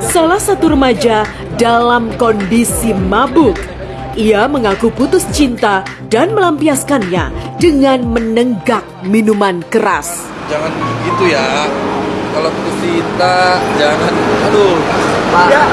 salah satu remaja dalam kondisi mabuk. Ia mengaku putus cinta dan melampiaskannya dengan menenggak minuman keras. Jangan begitu ya. Kalau putus cinta, jangan. Aduh, Pak. Ya, Pak.